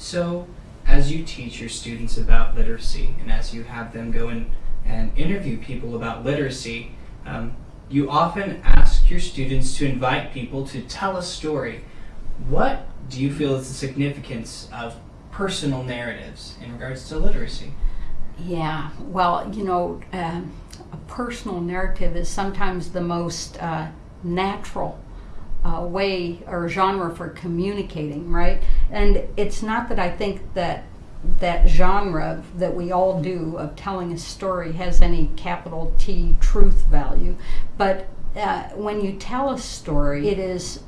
So, as you teach your students about literacy and as you have them go in and interview people about literacy, um, you often ask your students to invite people to tell a story. What do you feel is the significance of personal narratives in regards to literacy? Yeah, well, you know, um, a personal narrative is sometimes the most uh, natural uh, way or genre for communicating, right? And it's not that I think that that genre that we all do of telling a story has any capital T truth value, but uh, when you tell a story, it is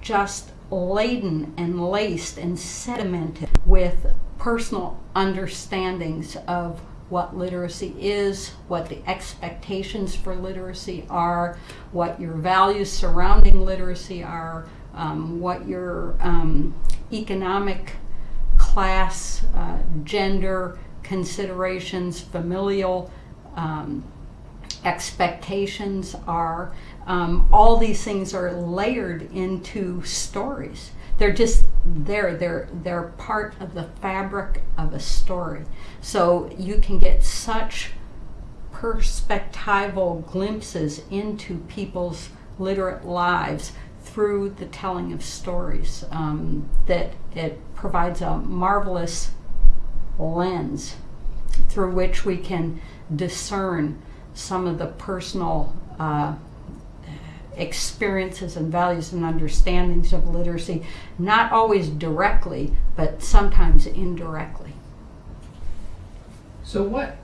just laden and laced and sedimented with personal understandings of what literacy is, what the expectations for literacy are, what your values surrounding literacy are, um, what your um, economic class, uh, gender considerations, familial um, expectations are. Um, all these things are layered into stories. They're just there. They're they're part of the fabric of a story. So you can get such perspectival glimpses into people's literate lives through the telling of stories um, that it provides a marvelous lens through which we can discern some of the personal uh, experiences and values and understandings of literacy, not always directly, but sometimes indirectly. So, what